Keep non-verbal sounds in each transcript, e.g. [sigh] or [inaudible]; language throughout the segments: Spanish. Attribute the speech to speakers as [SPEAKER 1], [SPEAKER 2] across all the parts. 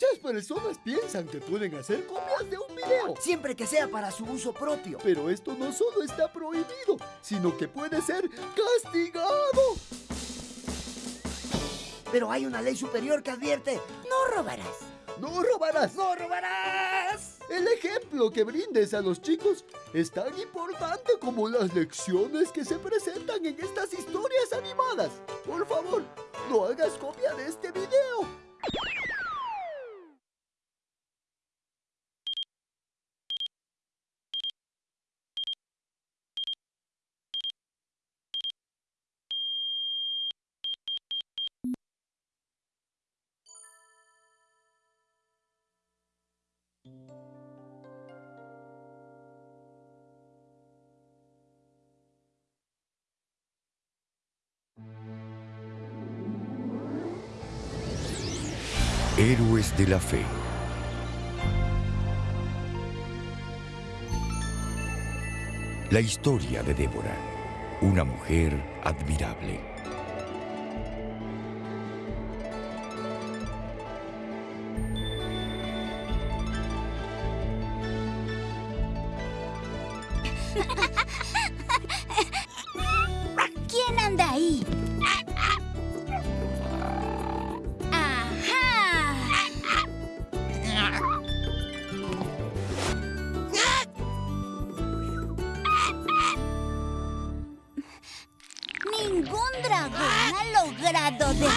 [SPEAKER 1] Muchas personas piensan que pueden hacer copias de un video.
[SPEAKER 2] Siempre que sea para su uso propio.
[SPEAKER 1] Pero esto no solo está prohibido, sino que puede ser castigado.
[SPEAKER 2] Pero hay una ley superior que advierte, no robarás.
[SPEAKER 1] ¡No robarás!
[SPEAKER 2] ¡No robarás!
[SPEAKER 1] El ejemplo que brindes a los chicos es tan importante como las lecciones que se presentan en estas historias animadas. Por favor, no hagas copia de este video.
[SPEAKER 3] Héroes de la Fe. La historia de Débora, una mujer admirable.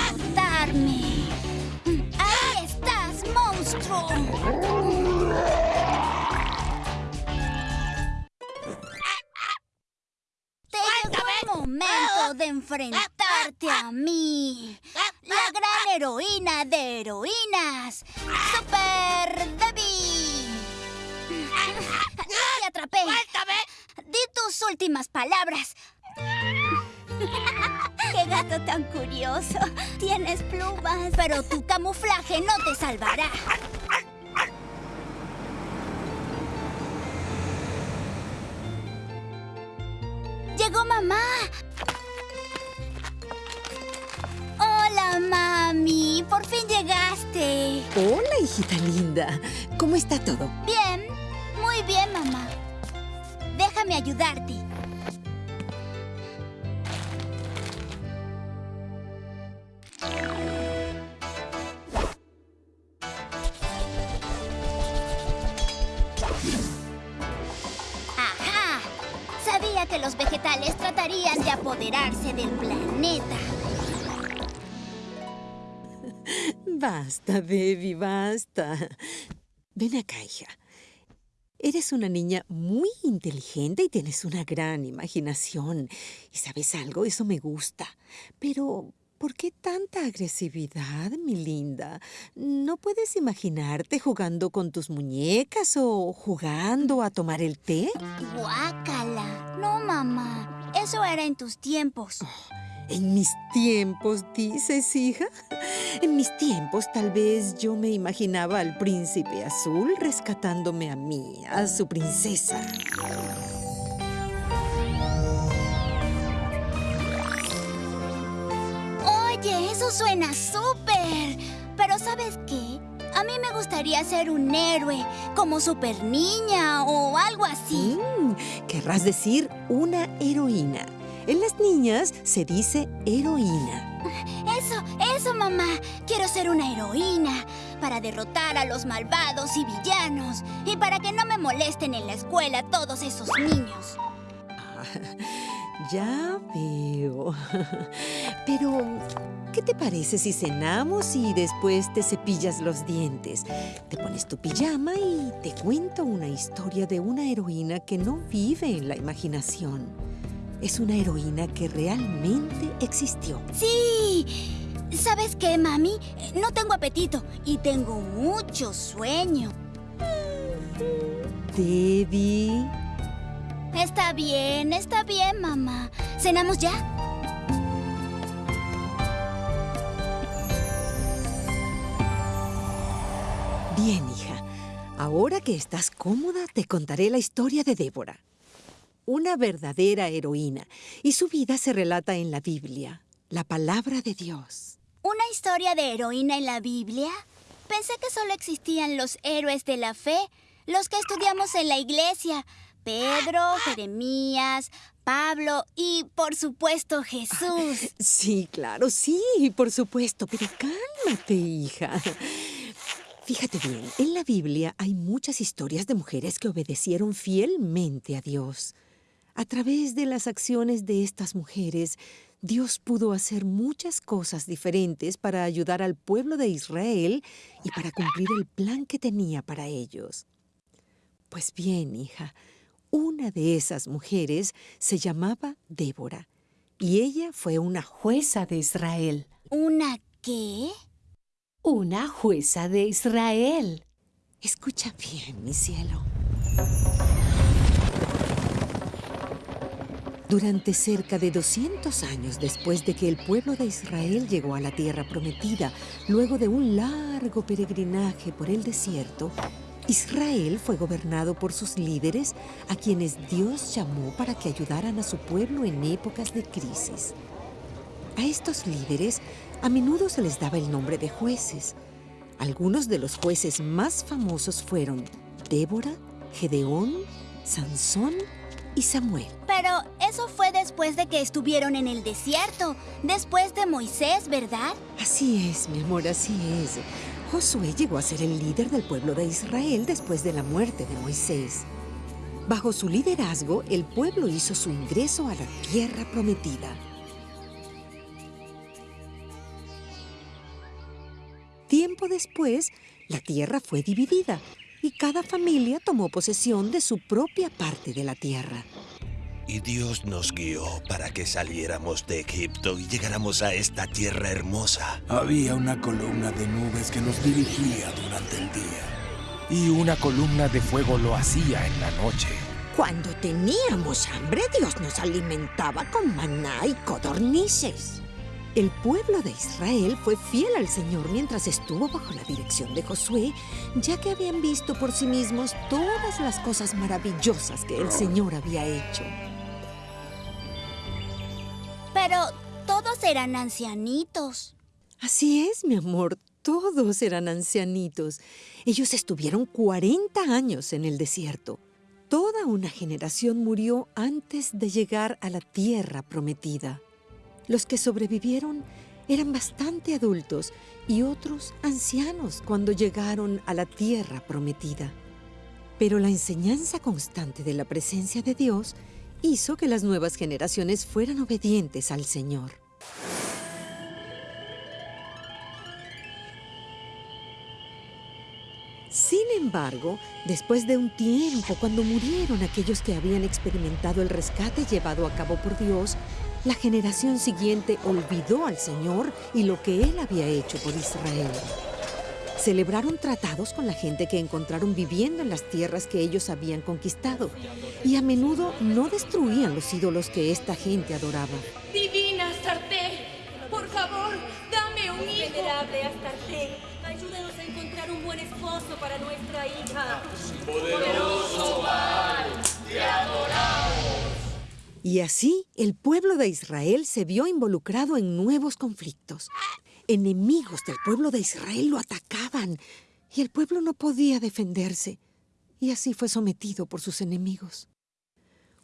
[SPEAKER 4] Derrotarme. ¡Ahí estás, monstruo! Te llegó el momento de enfrentarte a mí. La gran heroína de heroínas. Super Debbie. Te atrapé. Di tus últimas palabras. ¡Qué gato tan curioso! Tienes plumas. Pero tu camuflaje no te salvará. ¡Llegó mamá! ¡Hola, mami! ¡Por fin llegaste!
[SPEAKER 5] Hola, hijita linda. ¿Cómo está todo?
[SPEAKER 4] Bien, muy bien, mamá. Déjame ayudarte. Vegetales tratarían de apoderarse del planeta.
[SPEAKER 5] Basta, baby, basta. Ven acá, hija. Eres una niña muy inteligente y tienes una gran imaginación. Y sabes algo, eso me gusta. Pero, ¿por qué tanta agresividad, mi linda? ¿No puedes imaginarte jugando con tus muñecas o jugando a tomar el té?
[SPEAKER 4] ¡Guácala! No, mamá. Eso era en tus tiempos.
[SPEAKER 5] En mis tiempos, dices, hija. [laughs] En mis tiempos tal vez yo me imaginaba al príncipe azul rescatándome a mí, a su princesa.
[SPEAKER 4] Oye, eso suena súper. Pero ¿sabes qué? A mí me gustaría ser un héroe, como super niña o algo así.
[SPEAKER 5] Mm, querrás decir una heroína. En las niñas se dice heroína.
[SPEAKER 4] Eso, eso, mamá. Quiero ser una heroína para derrotar a los malvados y villanos y para que no me molesten en la escuela todos esos niños.
[SPEAKER 5] Ya veo. [laughs] Pero, ¿qué te parece si cenamos y después te cepillas los dientes? Te pones tu pijama y te cuento una historia de una heroína que no vive en la imaginación. Es una heroína que realmente existió.
[SPEAKER 4] Sí. ¿Sabes qué, mami? No tengo apetito y tengo mucho sueño.
[SPEAKER 5] Debbie.
[SPEAKER 4] Está bien, está bien, mamá. ¿Cenamos ya?
[SPEAKER 5] Bien, hija. Ahora que estás cómoda, te contaré la historia de Débora. Una verdadera heroína, y su vida se relata en la Biblia, la palabra de Dios.
[SPEAKER 4] ¿Una historia de heroína en la Biblia? Pensé que solo existían los héroes de la fe, los que estudiamos en la iglesia. Pedro, Jeremías, Pablo y, por supuesto, Jesús.
[SPEAKER 5] Sí, claro, sí, por supuesto, pero cálmate, hija. Fíjate bien, en la Biblia hay muchas historias de mujeres que obedecieron fielmente a Dios. A través de las acciones de estas mujeres, Dios pudo hacer muchas cosas diferentes para ayudar al pueblo de Israel y para cumplir el plan que tenía para ellos. Pues bien, hija, una de esas mujeres se llamaba Débora y ella fue una
[SPEAKER 6] Jueza de Israel.
[SPEAKER 4] ¿Una qué?
[SPEAKER 6] Una jueza de Israel.
[SPEAKER 5] Escucha bien, mi cielo. Durante cerca de 200 años después de que el pueblo de Israel llegó a la tierra prometida, luego de un largo peregrinaje por el desierto, Israel fue gobernado por sus líderes a quienes Dios llamó para que ayudaran a su pueblo en épocas de crisis. A estos líderes a menudo se les daba el nombre de jueces. Algunos de los jueces más famosos fueron Débora, Gedeón, Sansón y Samuel.
[SPEAKER 4] Pero eso fue después de que estuvieron en el desierto, después de Moisés, ¿verdad?
[SPEAKER 5] Así es, mi amor, así es. Josué llegó a ser el líder del pueblo de Israel después de la muerte de Moisés. Bajo su liderazgo, el pueblo hizo su ingreso a la tierra prometida. Tiempo después, la tierra fue dividida y cada familia tomó posesión de su propia parte de la tierra.
[SPEAKER 7] Y Dios nos guió para que saliéramos de Egipto y llegáramos a esta tierra hermosa.
[SPEAKER 8] Había una columna de nubes que nos dirigía durante el día.
[SPEAKER 9] Y una columna de fuego lo hacía en la noche.
[SPEAKER 5] Cuando teníamos hambre, Dios nos alimentaba con maná y codornices. El pueblo de Israel fue fiel al Señor mientras estuvo bajo la dirección de Josué, ya que habían visto por sí mismos todas las cosas maravillosas que el Señor había hecho.
[SPEAKER 4] Pero todos eran ancianitos.
[SPEAKER 5] Así es, mi amor, todos eran ancianitos. Ellos estuvieron 40 años en el desierto. Toda una generación murió antes de llegar a la tierra prometida. Los que sobrevivieron eran bastante adultos y otros ancianos cuando llegaron a la tierra prometida. Pero la enseñanza constante de la presencia de Dios hizo que las nuevas generaciones fueran obedientes al Señor. Sin embargo, después de un tiempo, cuando murieron aquellos que habían experimentado el rescate llevado a cabo por Dios, la generación siguiente olvidó al Señor y lo que Él había hecho por Israel. Celebraron tratados con la gente que encontraron viviendo en las tierras que ellos habían conquistado y a menudo no destruían los ídolos que esta gente adoraba.
[SPEAKER 10] Divina Astarte, por favor, dame un hijo.
[SPEAKER 11] Venerable Astarte, ayúdanos a encontrar un buen esposo para nuestra hija.
[SPEAKER 10] Poderoso Baal, te adoramos.
[SPEAKER 5] Y así el pueblo de Israel se vio involucrado en nuevos conflictos. Enemigos del pueblo de Israel lo atacaban y el pueblo no podía defenderse. Y así fue sometido por sus enemigos.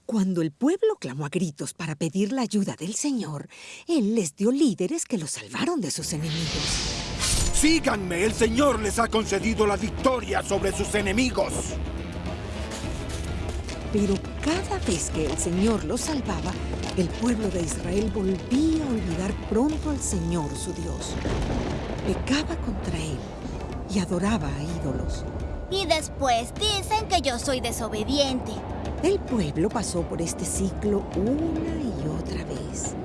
[SPEAKER 5] Cuando el pueblo clamó a gritos para pedir la ayuda del Señor, Él les dio líderes que los salvaron de sus enemigos.
[SPEAKER 8] Síganme, el Señor les ha concedido la victoria sobre sus enemigos.
[SPEAKER 5] Pero cada vez que el Señor los salvaba, el pueblo de Israel volvía a olvidar pronto al Señor su Dios. Pecaba contra Él y adoraba a ídolos.
[SPEAKER 4] Y después dicen que yo soy desobediente.
[SPEAKER 5] El pueblo pasó por este ciclo una y otra vez.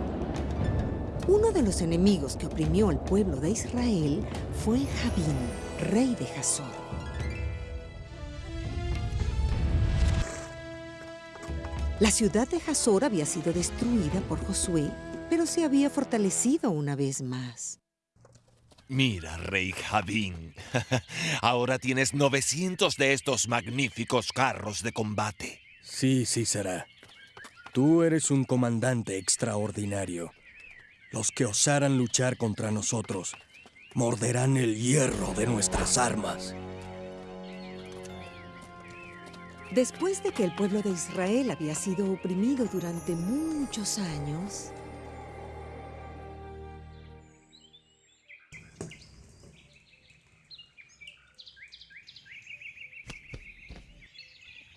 [SPEAKER 5] Uno de los enemigos que oprimió al pueblo de Israel fue Jabín, rey de Hazor. La ciudad de Hazor había sido destruida por Josué, pero se había fortalecido una vez más.
[SPEAKER 7] Mira, rey Jabín, [laughs] ahora tienes 900 de estos magníficos carros de combate.
[SPEAKER 8] Sí, sí será. Tú eres un comandante extraordinario. Los que osaran luchar contra nosotros
[SPEAKER 12] morderán el hierro de nuestras armas.
[SPEAKER 5] Después de que el pueblo de Israel había sido oprimido durante muchos años,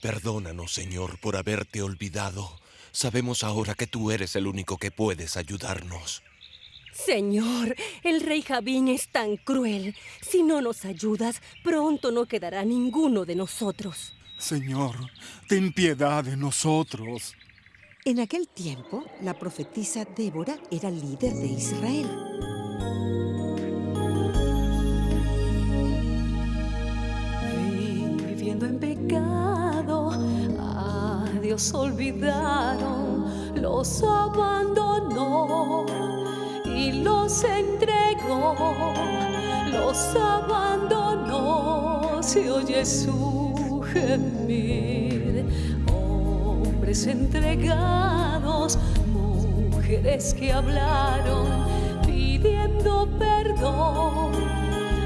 [SPEAKER 7] Perdónanos, Señor, por haberte olvidado. Sabemos ahora que tú eres el único que puedes ayudarnos.
[SPEAKER 11] Señor, el rey Javín es tan cruel. Si no nos ayudas, pronto no quedará ninguno de nosotros.
[SPEAKER 8] Señor, ten piedad de nosotros.
[SPEAKER 5] En aquel tiempo, la profetisa Débora era líder de Israel.
[SPEAKER 6] Viviendo en pecado, a Dios olvidaron, los abandonó y los entregó, los abandonó, se oye su Hombres entregados, mujeres que hablaron, pidiendo perdón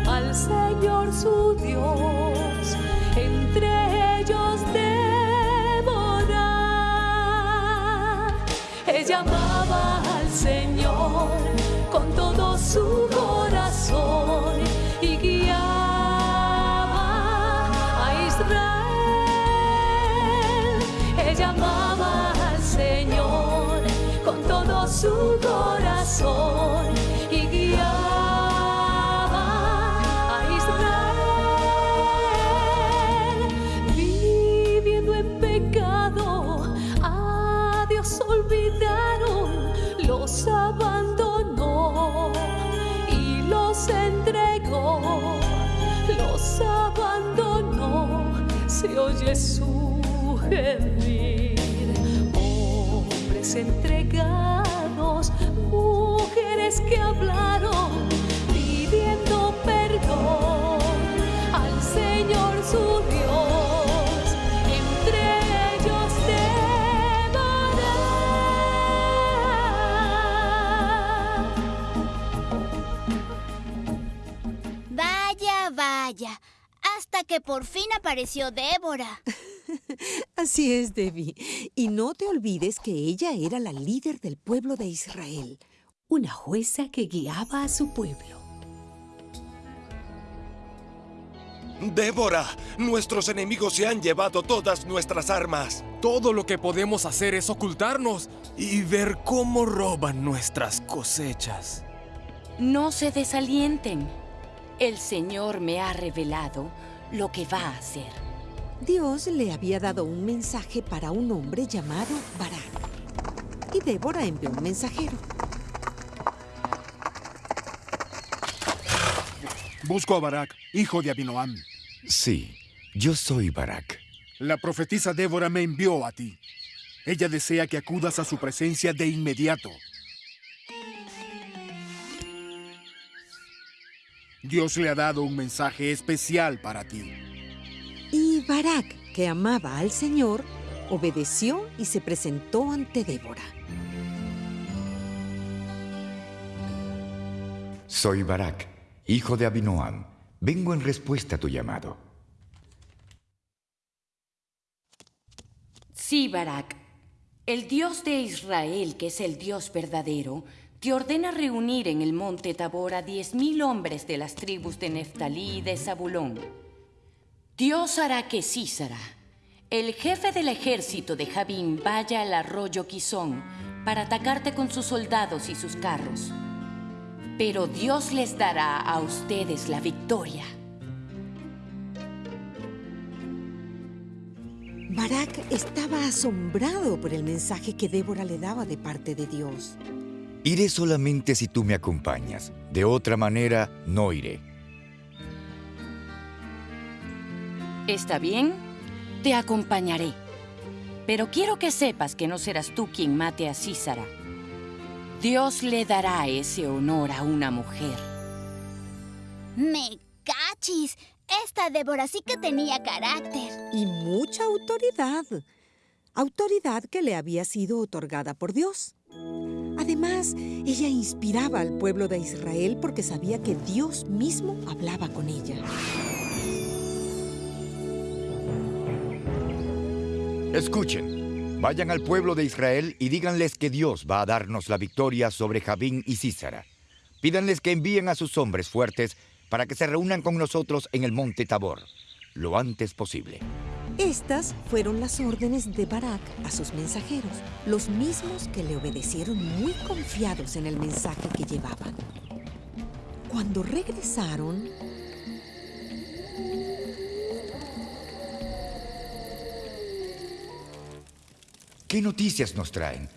[SPEAKER 6] al Señor su Dios, entre ellos Débora. Ella amaba al Señor los abandonó, se oye su gemir. Hombres entregados, mujeres que hablaron, pidiendo perdón al Señor su Dios,
[SPEAKER 4] que por fin apareció Débora. [laughs]
[SPEAKER 5] Así es, Debbie. Y no te olvides que ella era la líder del pueblo de Israel.
[SPEAKER 6] Una jueza que guiaba a su pueblo.
[SPEAKER 7] Débora, nuestros enemigos se han llevado todas nuestras armas.
[SPEAKER 9] Todo lo que podemos hacer es ocultarnos y ver cómo roban nuestras cosechas.
[SPEAKER 13] No se desalienten. El Señor me ha revelado lo que va a hacer.
[SPEAKER 5] Dios le había dado un mensaje para un hombre llamado Barak. Y Débora envió un mensajero.
[SPEAKER 8] Busco a Barak, hijo de Abinoam.
[SPEAKER 3] Sí, yo soy Barak.
[SPEAKER 8] La profetisa Débora me envió a ti. Ella desea que acudas a su presencia de inmediato. Dios le ha dado un mensaje especial para ti.
[SPEAKER 5] Y Barak, que amaba al Señor, obedeció y se presentó ante Débora.
[SPEAKER 3] Soy Barak, hijo de Abinoam. Vengo en respuesta a tu llamado.
[SPEAKER 13] Sí, Barak. El Dios de Israel, que es el Dios verdadero, te ordena reunir en el monte Tabor a diez mil hombres de las tribus de Neftalí y de Zabulón. Dios hará que Císara, el jefe del ejército de Javín, vaya al arroyo Quizón para atacarte con sus soldados y sus carros. Pero Dios les dará a ustedes la victoria.
[SPEAKER 5] Barak estaba asombrado por el mensaje que Débora le daba de parte de Dios.
[SPEAKER 3] Iré solamente si tú me acompañas. De otra manera, no iré.
[SPEAKER 13] Está bien, te acompañaré. Pero quiero que sepas que no serás tú quien mate a Císara. Dios le dará ese honor a una mujer.
[SPEAKER 4] Me cachis. Esta Débora sí que tenía carácter.
[SPEAKER 5] Y mucha autoridad. Autoridad que le había sido otorgada por Dios. Además, ella inspiraba al pueblo de Israel porque sabía que Dios mismo hablaba con ella.
[SPEAKER 3] Escuchen, vayan al pueblo de Israel y díganles que Dios va a darnos la victoria sobre Jabín y Císara. Pídanles que envíen a sus hombres fuertes para que se reúnan con nosotros en el monte Tabor, lo antes posible.
[SPEAKER 5] Estas fueron las órdenes de Barak a sus mensajeros, los mismos que le obedecieron muy confiados en el mensaje que llevaban. Cuando regresaron,
[SPEAKER 3] ¿Qué noticias nos traen?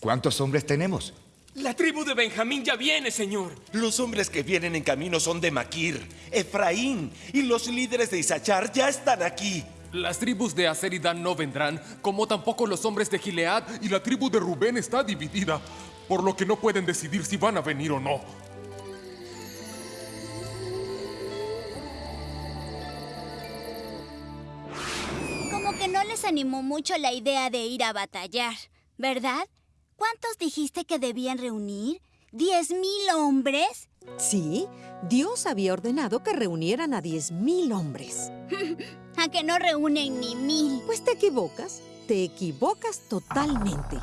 [SPEAKER 3] ¿Cuántos hombres tenemos?
[SPEAKER 9] La tribu de Benjamín ya viene, señor.
[SPEAKER 7] Los hombres que vienen en camino son de Maquir, Efraín y los líderes de Isachar ya están aquí.
[SPEAKER 9] Las tribus de Aser y Dan no vendrán, como tampoco los hombres de Gilead y la tribu de Rubén está dividida, por lo que no pueden decidir si van a venir o no.
[SPEAKER 4] Como que no les animó mucho la idea de ir a batallar, ¿verdad? ¿Cuántos dijiste que debían reunir? ¿Diez mil hombres?
[SPEAKER 5] sí, Dios había ordenado que reunieran a 10.000 hombres. [laughs]
[SPEAKER 4] ¿A que no reúnen ni mil?
[SPEAKER 5] Pues te equivocas, te equivocas totalmente.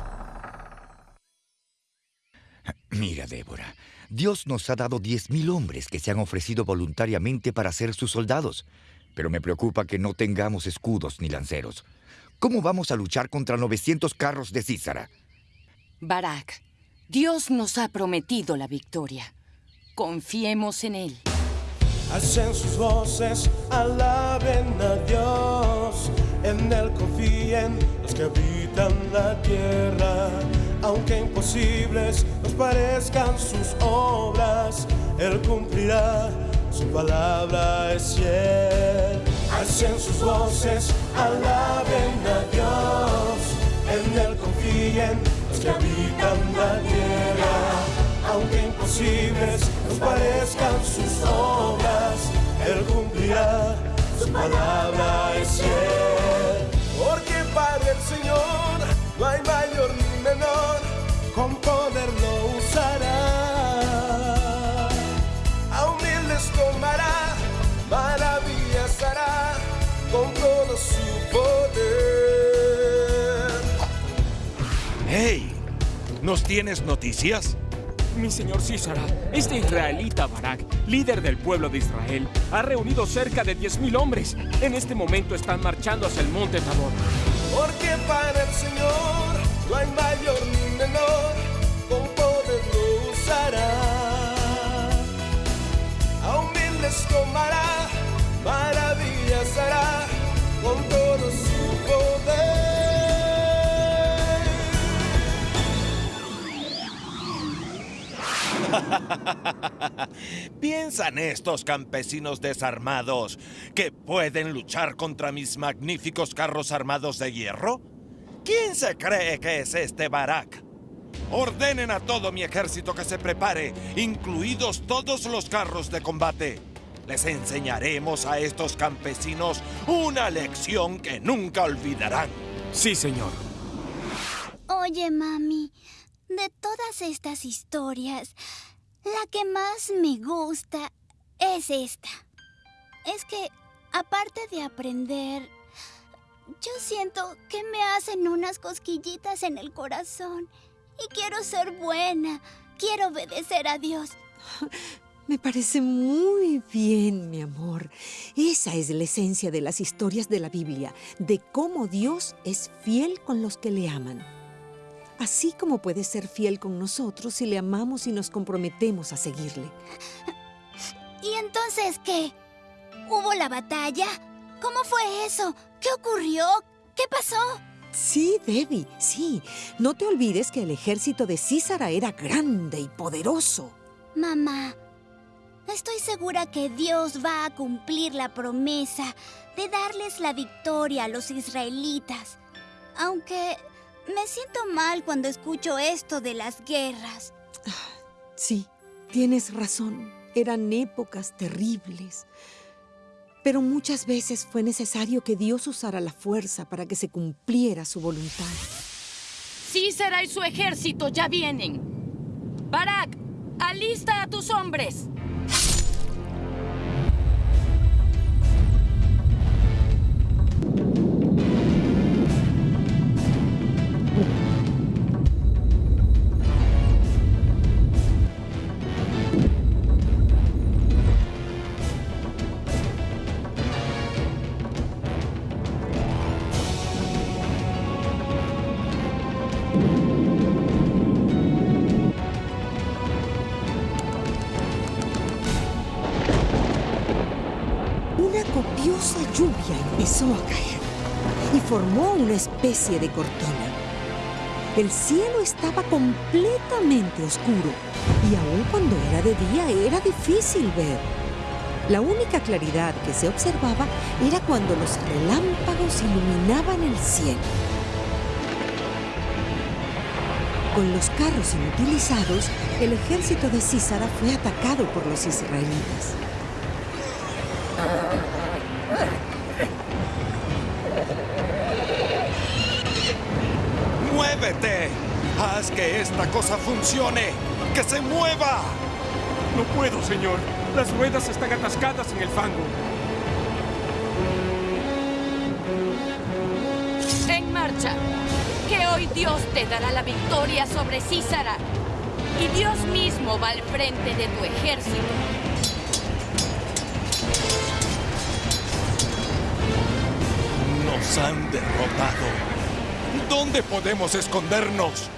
[SPEAKER 5] [clears throat]
[SPEAKER 3] Mira, Débora, Dios nos ha dado 10.000 hombres que se han ofrecido voluntariamente para ser sus soldados. Pero me preocupa que no tengamos escudos ni lanceros. ¿Cómo vamos a luchar contra 900 carros de Císara?
[SPEAKER 13] Barak, Dios nos ha prometido la victoria. Confiemos en Él.
[SPEAKER 14] Hacen sus voces, alaben a Dios. En Él confíen los que habitan la tierra. Aunque imposibles nos parezcan sus obras, Él cumplirá, su palabra es fiel. Hacen sus voces, alaben a Dios. En Él confíen que habitan la tierra aunque imposibles nos parezcan sus obras, Él cumplirá, su palabra es fiel. Porque para el Señor no hay mayor
[SPEAKER 7] ¿Nos tienes noticias?
[SPEAKER 9] Mi señor Císara, este israelita Barak, líder del pueblo de Israel, ha reunido cerca de 10.000 hombres. En este momento están marchando hacia el monte Tabor.
[SPEAKER 14] Porque para el Señor no hay mayor ni menor, con poder lo usará. A humildes tomará, maravillas hará, con todo su poder. [laughs]
[SPEAKER 7] ¿Piensan estos campesinos desarmados que pueden luchar contra mis magníficos carros armados de hierro? ¿Quién se cree que es este Barak? Ordenen a todo mi ejército que se prepare, incluidos todos los carros de combate. Les enseñaremos a estos campesinos una lección que nunca olvidarán.
[SPEAKER 9] Sí, señor.
[SPEAKER 4] Oye, mami, de todas estas historias, la que más me gusta es esta. Es que, aparte de aprender, yo siento que me hacen unas cosquillitas en el corazón. Y quiero ser buena. Quiero obedecer a Dios. [laughs]
[SPEAKER 5] Me parece muy bien, mi amor. Esa es la esencia de las historias de la Biblia, de cómo Dios es fiel con los que le aman. Así como puede ser fiel con nosotros si le amamos y nos comprometemos a seguirle.
[SPEAKER 4] ¿Y entonces qué? ¿Hubo la batalla? ¿Cómo fue eso? ¿Qué ocurrió? ¿Qué pasó?
[SPEAKER 5] Sí, Debbie, sí. No te olvides que el ejército de Císara era grande y poderoso.
[SPEAKER 4] Mamá, estoy segura que Dios va a cumplir la promesa de darles la victoria a los israelitas. Aunque me siento mal cuando escucho esto de las guerras.
[SPEAKER 5] Sí, tienes razón. Eran épocas terribles. Pero muchas veces fue necesario que Dios usara la fuerza para que se cumpliera su voluntad.
[SPEAKER 13] Císara y su ejército ya vienen. Barak, alista a tus hombres.
[SPEAKER 5] Copiosa lluvia empezó a caer y formó una especie de cortina. El cielo estaba completamente oscuro y aun cuando era de día era difícil ver. La única claridad que se observaba era cuando los relámpagos iluminaban el cielo. Con los carros inutilizados, el ejército de Císara fue atacado por los israelitas.
[SPEAKER 7] Que esta cosa funcione! ¡Que se mueva!
[SPEAKER 9] No puedo, señor. Las ruedas están atascadas en el fango.
[SPEAKER 13] En marcha. Que hoy Dios te dará la victoria sobre Císara. Y Dios mismo va al frente de tu ejército.
[SPEAKER 7] Nos han derrotado. ¿Dónde podemos escondernos?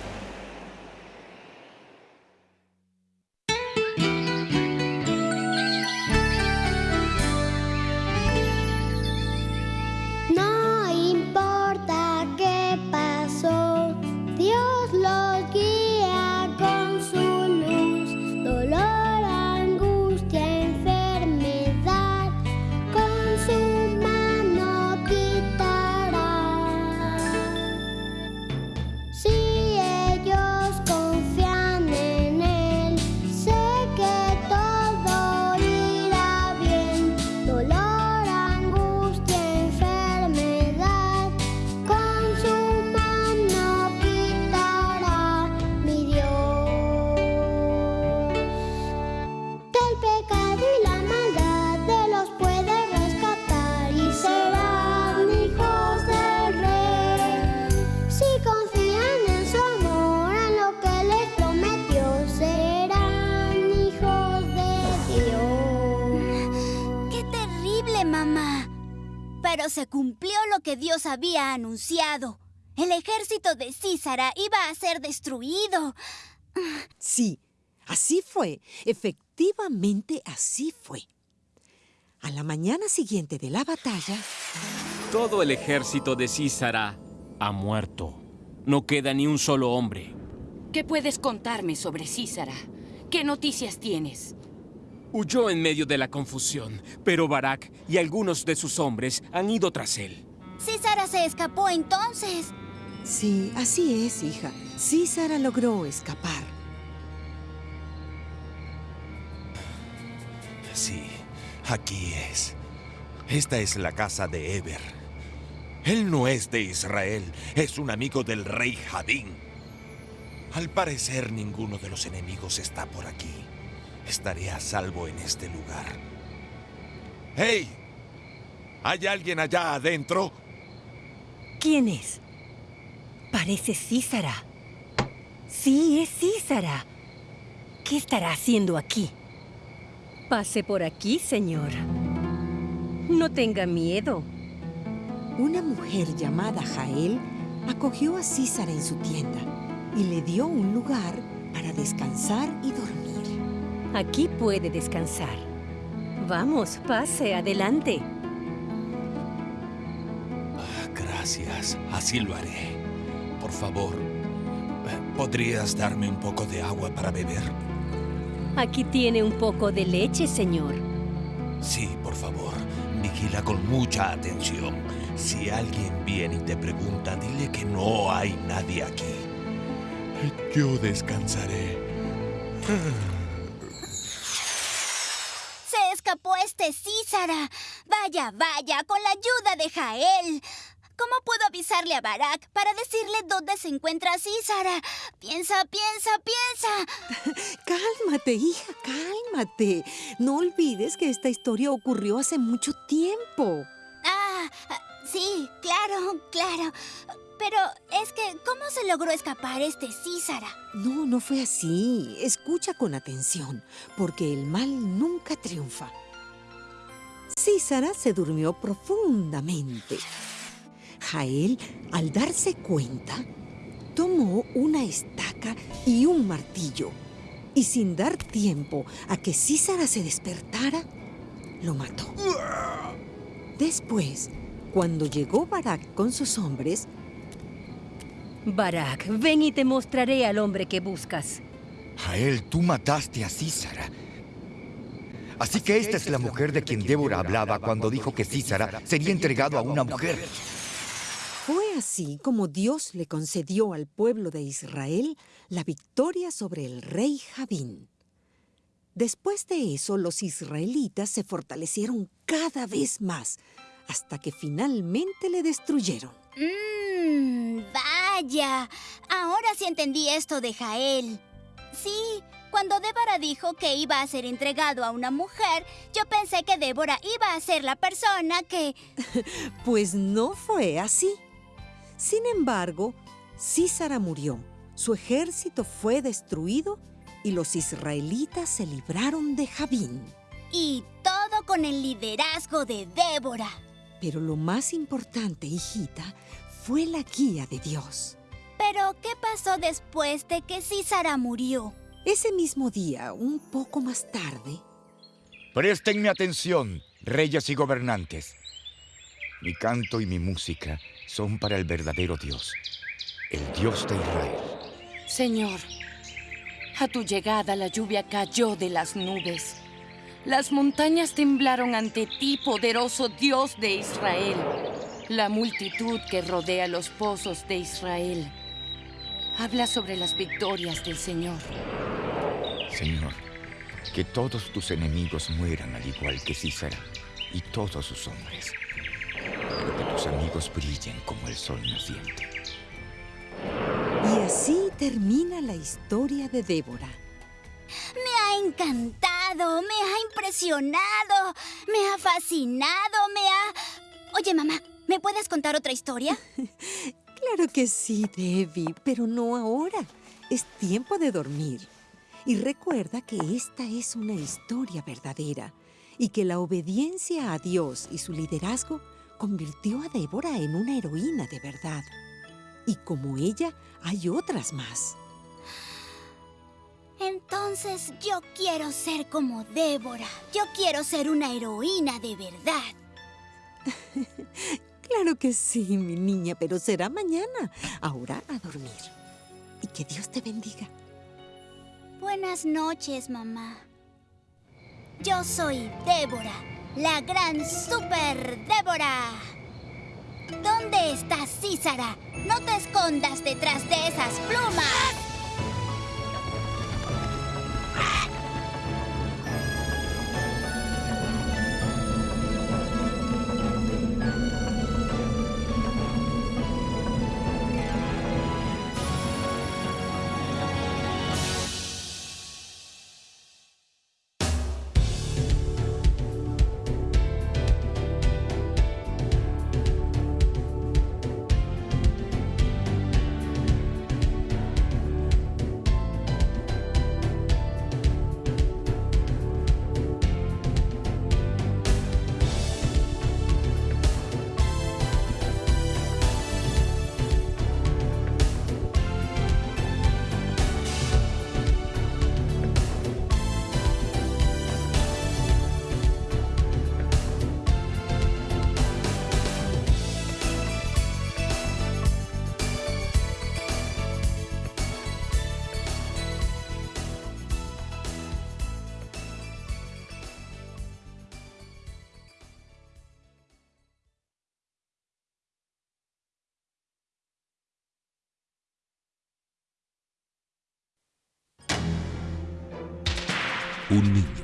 [SPEAKER 4] Había anunciado. El ejército de Císara iba a ser destruido.
[SPEAKER 5] Sí, así fue. Efectivamente, así fue. A la mañana siguiente de la batalla,
[SPEAKER 9] Todo el ejército de Císara ha muerto. No queda ni un solo hombre.
[SPEAKER 13] ¿Qué puedes contarme sobre Císara? ¿Qué noticias tienes?
[SPEAKER 9] Huyó en medio de la confusión, pero Barak y algunos de sus hombres han ido tras él.
[SPEAKER 4] Císara se escapó entonces.
[SPEAKER 5] sí, así es, hija. Císara logró escapar.
[SPEAKER 7] Sí, aquí es. Esta es la casa de Eber. Él no es de Israel, es un amigo del rey Jadín. Al parecer ninguno de los enemigos está por aquí. Estaré a salvo en este lugar. ¡Hey! ¿Hay alguien allá adentro?
[SPEAKER 11] ¿Quién es? Parece Císara. Sí, es Císara. ¿Qué estará haciendo aquí? Pase por aquí, señor. No tenga miedo.
[SPEAKER 5] Una mujer llamada Jael acogió a Císara en su tienda y le dio un lugar para descansar y dormir.
[SPEAKER 11] Aquí puede descansar. Vamos, pase, adelante.
[SPEAKER 7] Gracias, así lo haré. Por favor, ¿podrías darme un poco de agua para beber?
[SPEAKER 11] Aquí tiene un poco de leche, señor.
[SPEAKER 7] Sí, por favor. Vigila con mucha atención. Si alguien viene y te pregunta, dile que no hay nadie aquí. Yo descansaré.
[SPEAKER 4] Se escapó este Císara. Vaya, vaya, con la ayuda de Jael. ¿Cómo puedo avisarle a Barak para decirle dónde se encuentra Císara? Piensa, piensa, piensa. [laughs]
[SPEAKER 5] Cálmate, hija, cálmate. No olvides que esta historia ocurrió hace mucho tiempo.
[SPEAKER 4] Ah, sí, claro, claro. Pero es que, ¿cómo se logró escapar este Císara?
[SPEAKER 5] No, no fue así. Escucha con atención, porque el mal nunca triunfa. Císara se durmió profundamente. Jael, al darse cuenta, tomó una estaca y un martillo, y sin dar tiempo a que Císara se despertara, lo mató. Después, cuando llegó Barak con sus hombres,
[SPEAKER 11] Barak, ven y te mostraré al hombre que buscas.
[SPEAKER 3] Jael, tú mataste a Císara. Así que esta es la mujer de quien Débora hablaba cuando dijo que Císara sería entregado a una mujer.
[SPEAKER 5] Fue así como Dios le concedió al pueblo de Israel la victoria sobre el rey Javín. Después de eso, los israelitas se fortalecieron cada vez más, hasta que finalmente le destruyeron.
[SPEAKER 4] Mmm, vaya. Ahora sí entendí esto de Jael. Sí, cuando Débora dijo que iba a ser entregado a una mujer, yo pensé que Débora iba a ser la persona que... [laughs]
[SPEAKER 5] Pues no fue así. Sin embargo, Císara murió, su ejército fue destruido y los israelitas se libraron de Javín.
[SPEAKER 4] Y todo con el liderazgo de Débora.
[SPEAKER 5] Pero lo más importante, hijita, fue la guía de Dios.
[SPEAKER 4] Pero, ¿qué pasó después de que Císara murió?
[SPEAKER 5] Ese mismo día, un poco más tarde...
[SPEAKER 3] Préstenme atención, reyes y gobernantes. Mi canto y mi música son para el verdadero Dios, el Dios de Israel.
[SPEAKER 13] Señor, a tu llegada la lluvia cayó de las nubes. Las montañas temblaron ante ti, poderoso Dios de Israel. La multitud que rodea los pozos de Israel habla sobre las victorias del Señor.
[SPEAKER 3] Señor, que todos tus enemigos mueran al igual que Císara y todos sus hombres. Amigos brillen como el sol naciente.
[SPEAKER 5] Y así termina la historia de Débora.
[SPEAKER 4] Me ha encantado, me ha impresionado, me ha fascinado, me ha... Oye, mamá, ¿me puedes contar otra historia? [laughs]
[SPEAKER 5] claro que sí, Debbie, pero no ahora. Es tiempo de dormir. Y recuerda que esta es una historia verdadera y que la obediencia a Dios y su liderazgo convirtió a Débora en una heroína de verdad. Y como ella, hay otras más.
[SPEAKER 4] Entonces yo quiero ser como Débora. Yo quiero ser una heroína de verdad. [laughs]
[SPEAKER 5] claro que sí, mi niña, pero será mañana. Ahora a dormir. Y que Dios te bendiga.
[SPEAKER 4] Buenas noches, mamá. Yo soy Débora, la gran super Débora. ¿Dónde está Císara? No te escondas detrás de esas plumas.
[SPEAKER 15] Un niño